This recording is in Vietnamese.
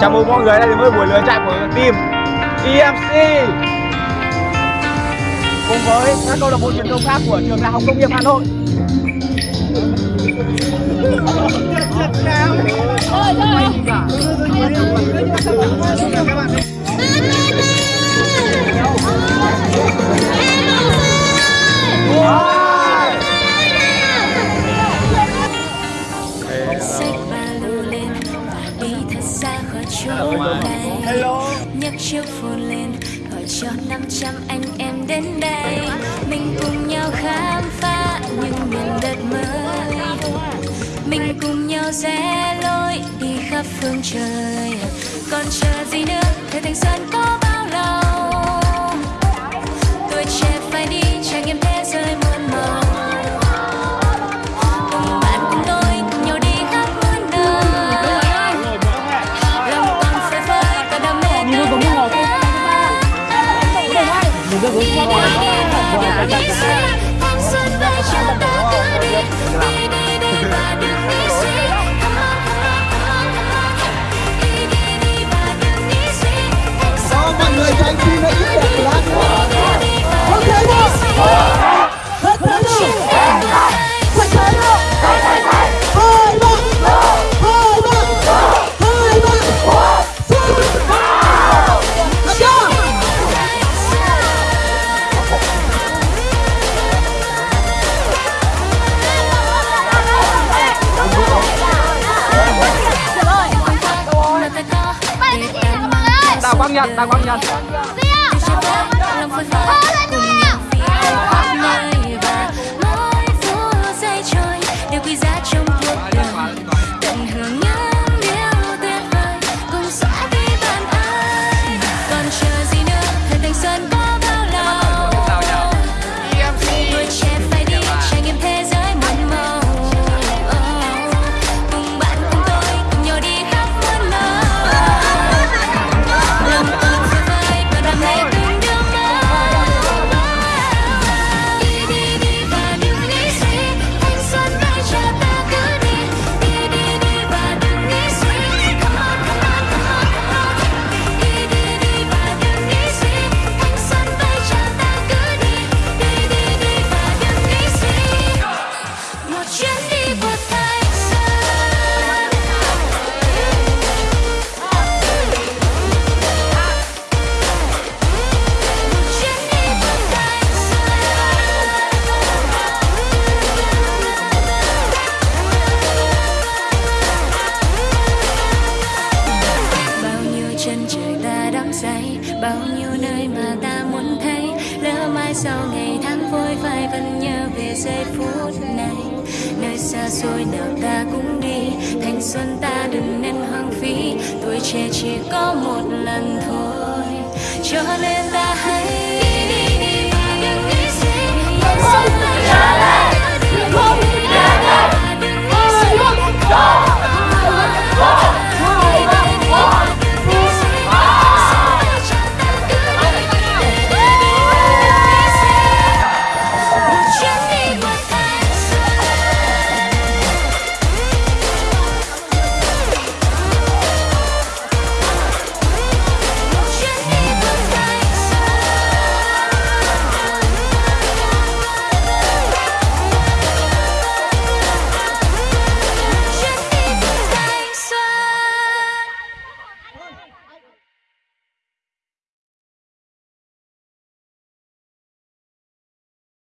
Chào mừng mọi người đã đến với buổi lựa chạy của team EMC cùng với các câu lạc bộ truyền thông khác của trường Đại học Công nghiệp Hà Nội. xách chỗ này nhấc chiếc phone lên gọi cho 500 anh em đến đây. Mình cùng nhau khám phá những miền đất mới. Mình cùng nhau rẽ lối đi khắp phương trời. Còn chờ gì nữa? Thời thanh xuân có đi đi đi và Quang Nhật, Đào Quang Nhật. Điều quý bao nhiêu nơi mà ta muốn thấy. Lỡ mai sau ngày tháng vội vãi vẫn nhớ về giây phút này. Nơi xa xôi nào ta cũng đi, thanh xuân ta đừng nên hoang phí. Tuổi trẻ chỉ có một lần thôi. Cho nên ta hãy